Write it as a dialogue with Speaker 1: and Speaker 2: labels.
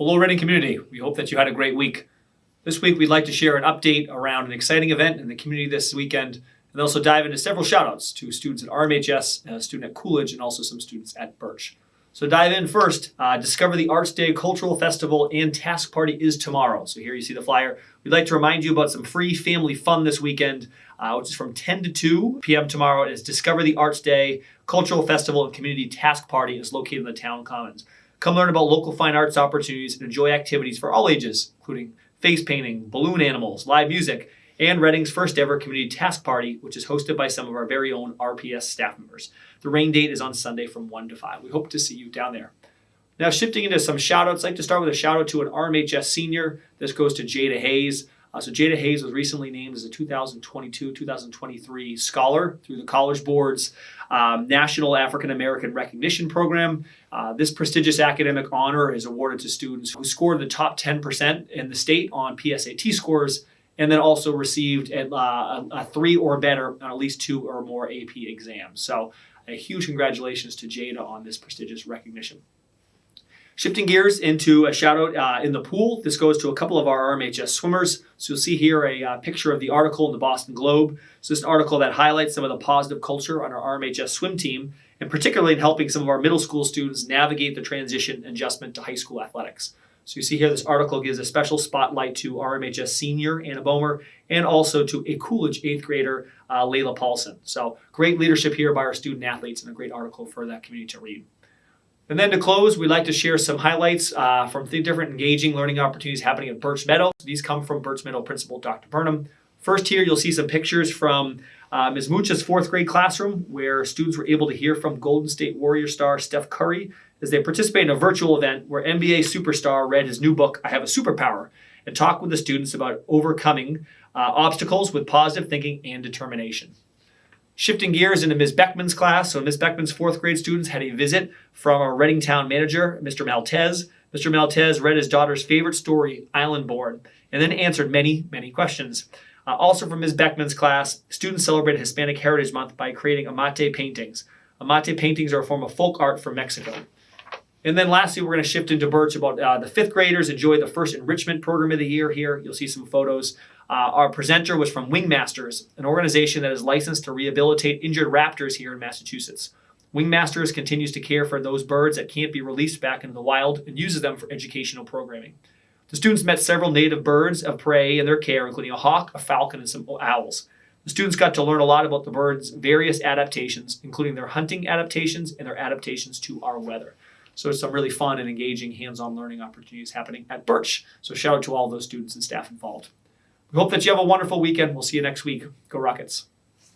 Speaker 1: Hello, Reading community. We hope that you had a great week. This week, we'd like to share an update around an exciting event in the community this weekend and also dive into several shoutouts to students at RMHS, a student at Coolidge, and also some students at Birch. So dive in first. Uh, Discover the Arts Day Cultural Festival and Task Party is tomorrow. So here you see the flyer. We'd like to remind you about some free family fun this weekend, uh, which is from 10 to 2 p.m. tomorrow. It is Discover the Arts Day Cultural Festival and Community Task Party is located in the town commons. Come learn about local fine arts opportunities and enjoy activities for all ages, including face painting, balloon animals, live music, and Reading's first ever community task party, which is hosted by some of our very own RPS staff members. The rain date is on Sunday from 1 to 5. We hope to see you down there. Now, shifting into some shout outs, I'd like to start with a shout out to an RMHS senior. This goes to Jada Hayes. Uh, so Jada Hayes was recently named as a 2022-2023 scholar through the College Board's um, National African American Recognition Program. Uh, this prestigious academic honor is awarded to students who scored the top 10% in the state on PSAT scores and then also received a, uh, a, three or better on at least two or more AP exams. So a huge congratulations to Jada on this prestigious recognition. Shifting gears into a shout out uh, in the pool. This goes to a couple of our RMHS swimmers. So you'll see here a uh, picture of the article in the Boston Globe. So this is an article that highlights some of the positive culture on our RMHS swim team, and particularly in helping some of our middle school students navigate the transition adjustment to high school athletics. So you see here, this article gives a special spotlight to RMHS senior Anna Bomer and also to a Coolidge eighth grader, uh, Layla Paulson. So great leadership here by our student athletes and a great article for that community to read. And then to close, we'd like to share some highlights uh, from the different engaging learning opportunities happening at Birch Meadow. These come from Birch Meadow Principal Dr. Burnham. First here, you'll see some pictures from uh, Ms. Mooch's fourth grade classroom where students were able to hear from Golden State Warrior star Steph Curry as they participate in a virtual event where NBA superstar read his new book, I Have a Superpower, and talked with the students about overcoming uh, obstacles with positive thinking and determination. Shifting gears into Ms. Beckman's class. So Ms. Beckman's fourth grade students had a visit from our Reading Town manager, Mr. Maltez. Mr. Maltez read his daughter's favorite story, Island Born, and then answered many, many questions. Uh, also from Ms. Beckman's class, students celebrated Hispanic Heritage Month by creating amate paintings. Amate paintings are a form of folk art from Mexico. And then lastly, we're going to shift into Birch about uh, the fifth graders enjoy the first enrichment program of the year here. You'll see some photos. Uh, our presenter was from Wingmasters, an organization that is licensed to rehabilitate injured raptors here in Massachusetts. Wingmasters continues to care for those birds that can't be released back into the wild and uses them for educational programming. The students met several native birds of prey in their care, including a hawk, a falcon, and some owls. The students got to learn a lot about the birds' various adaptations, including their hunting adaptations and their adaptations to our weather. So it's some really fun and engaging hands-on learning opportunities happening at Birch. So shout out to all those students and staff involved. We hope that you have a wonderful weekend. We'll see you next week. Go Rockets.